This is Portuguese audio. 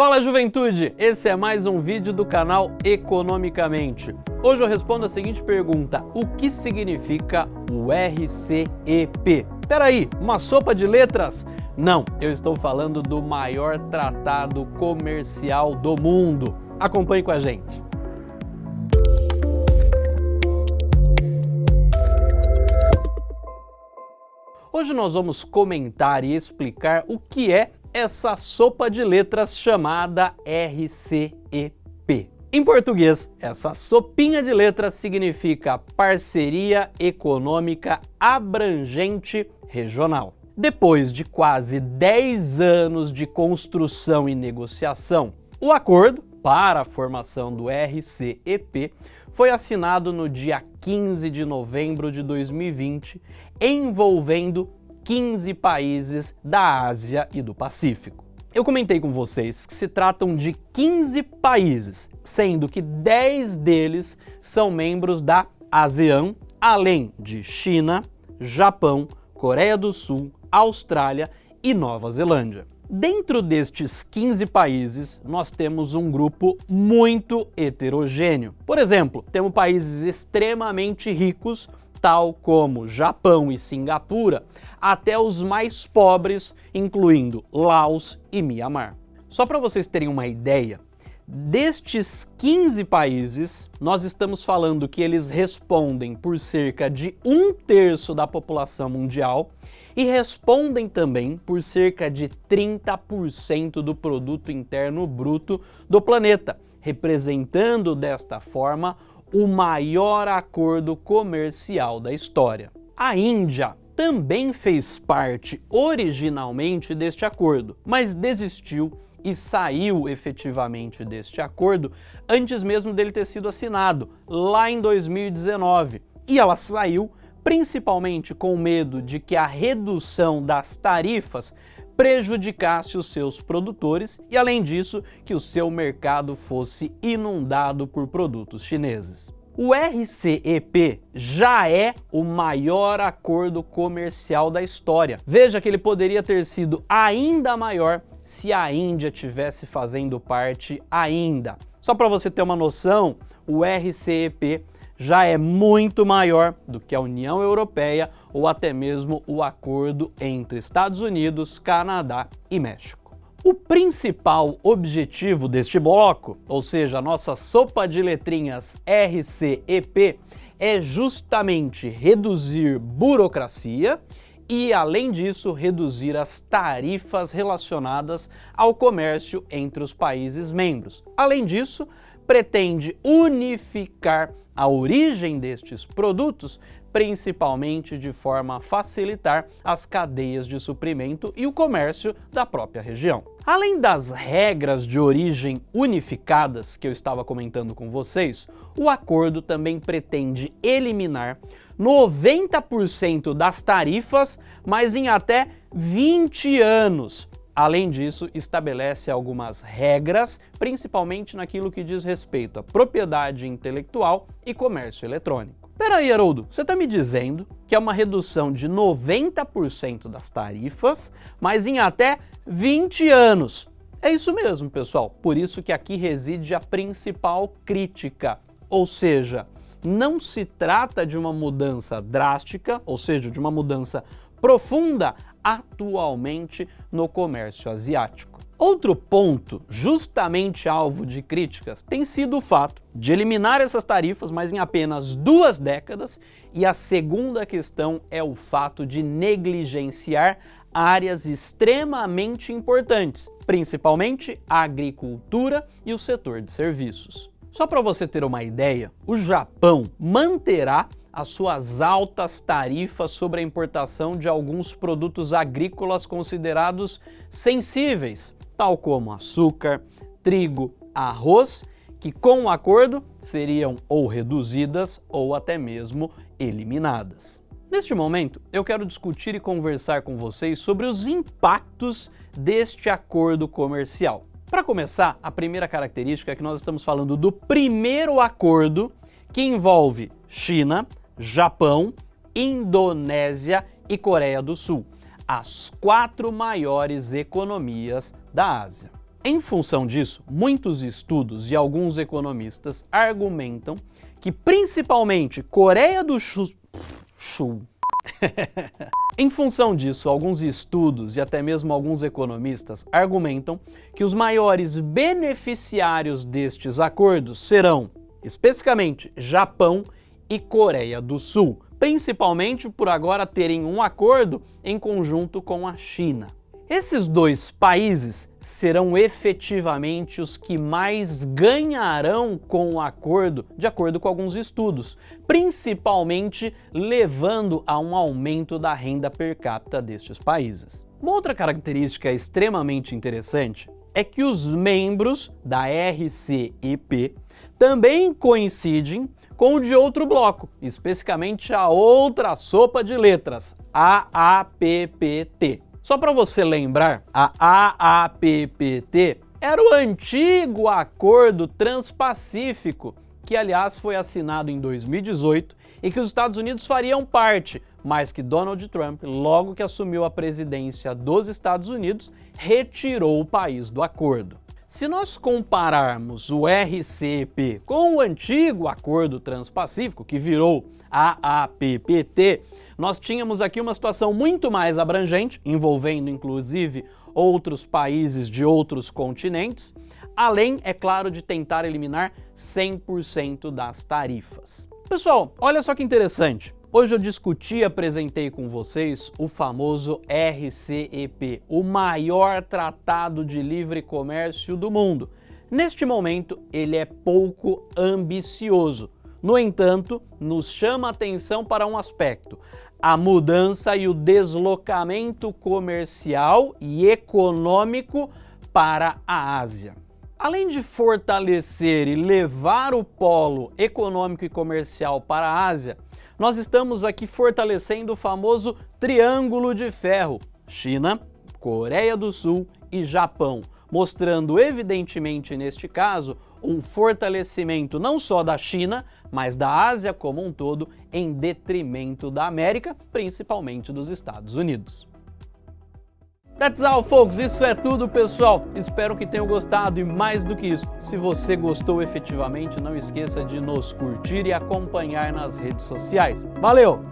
Fala juventude, esse é mais um vídeo do canal Economicamente. Hoje eu respondo a seguinte pergunta, o que significa o RCEP? Peraí, uma sopa de letras? Não, eu estou falando do maior tratado comercial do mundo. Acompanhe com a gente. Hoje nós vamos comentar e explicar o que é essa sopa de letras chamada RCEP. Em português, essa sopinha de letras significa Parceria Econômica Abrangente Regional. Depois de quase 10 anos de construção e negociação, o acordo para a formação do RCEP foi assinado no dia 15 de novembro de 2020, envolvendo 15 países da Ásia e do Pacífico. Eu comentei com vocês que se tratam de 15 países, sendo que 10 deles são membros da ASEAN, além de China, Japão, Coreia do Sul, Austrália e Nova Zelândia. Dentro destes 15 países, nós temos um grupo muito heterogêneo. Por exemplo, temos países extremamente ricos, tal como Japão e Singapura, até os mais pobres, incluindo Laos e Mianmar. Só para vocês terem uma ideia, destes 15 países, nós estamos falando que eles respondem por cerca de um terço da população mundial e respondem também por cerca de 30% do produto interno bruto do planeta, representando desta forma o maior acordo comercial da história. A Índia também fez parte originalmente deste acordo, mas desistiu e saiu efetivamente deste acordo antes mesmo dele ter sido assinado, lá em 2019. E ela saiu principalmente com medo de que a redução das tarifas prejudicasse os seus produtores e, além disso, que o seu mercado fosse inundado por produtos chineses. O RCEP já é o maior acordo comercial da história. Veja que ele poderia ter sido ainda maior se a Índia tivesse fazendo parte ainda. Só para você ter uma noção, o RCEP já é muito maior do que a União Europeia ou até mesmo o acordo entre Estados Unidos, Canadá e México. O principal objetivo deste bloco, ou seja, a nossa sopa de letrinhas RCEP, é justamente reduzir burocracia e, além disso, reduzir as tarifas relacionadas ao comércio entre os países membros. Além disso, pretende unificar a origem destes produtos, principalmente de forma a facilitar as cadeias de suprimento e o comércio da própria região. Além das regras de origem unificadas que eu estava comentando com vocês, o acordo também pretende eliminar 90% das tarifas, mas em até 20 anos, Além disso, estabelece algumas regras, principalmente naquilo que diz respeito à propriedade intelectual e comércio eletrônico. Peraí, Haroldo, você está me dizendo que é uma redução de 90% das tarifas, mas em até 20 anos. É isso mesmo, pessoal. Por isso que aqui reside a principal crítica. Ou seja, não se trata de uma mudança drástica, ou seja, de uma mudança profunda atualmente no comércio asiático. Outro ponto, justamente alvo de críticas, tem sido o fato de eliminar essas tarifas, mas em apenas duas décadas, e a segunda questão é o fato de negligenciar áreas extremamente importantes, principalmente a agricultura e o setor de serviços. Só para você ter uma ideia, o Japão manterá as suas altas tarifas sobre a importação de alguns produtos agrícolas considerados sensíveis, tal como açúcar, trigo, arroz, que com o acordo seriam ou reduzidas ou até mesmo eliminadas. Neste momento, eu quero discutir e conversar com vocês sobre os impactos deste acordo comercial. Para começar, a primeira característica é que nós estamos falando do primeiro acordo que envolve China, Japão, Indonésia e Coreia do Sul, as quatro maiores economias da Ásia. Em função disso, muitos estudos e alguns economistas argumentam que principalmente Coreia do Sul... em função disso, alguns estudos e até mesmo alguns economistas argumentam que os maiores beneficiários destes acordos serão, especificamente, Japão e Coreia do Sul, principalmente por agora terem um acordo em conjunto com a China. Esses dois países serão efetivamente os que mais ganharão com o acordo, de acordo com alguns estudos, principalmente levando a um aumento da renda per capita destes países. Uma outra característica extremamente interessante é que os membros da RCEP também coincidem com o de outro bloco, especificamente a outra sopa de letras, AAPPT. Só para você lembrar, a AAPPT era o antigo Acordo Transpacífico, que aliás foi assinado em 2018 e que os Estados Unidos fariam parte, mas que Donald Trump, logo que assumiu a presidência dos Estados Unidos, retirou o país do acordo. Se nós compararmos o RCP com o antigo Acordo Transpacífico, que virou a APPT, nós tínhamos aqui uma situação muito mais abrangente, envolvendo inclusive outros países de outros continentes, além, é claro, de tentar eliminar 100% das tarifas. Pessoal, olha só que interessante. Hoje eu discuti e apresentei com vocês o famoso RCEP, o maior tratado de livre comércio do mundo. Neste momento, ele é pouco ambicioso. No entanto, nos chama a atenção para um aspecto, a mudança e o deslocamento comercial e econômico para a Ásia. Além de fortalecer e levar o polo econômico e comercial para a Ásia, nós estamos aqui fortalecendo o famoso Triângulo de Ferro, China, Coreia do Sul e Japão, mostrando evidentemente neste caso um fortalecimento não só da China, mas da Ásia como um todo, em detrimento da América, principalmente dos Estados Unidos. That's all, folks. Isso é tudo, pessoal. Espero que tenham gostado e mais do que isso, se você gostou efetivamente, não esqueça de nos curtir e acompanhar nas redes sociais. Valeu!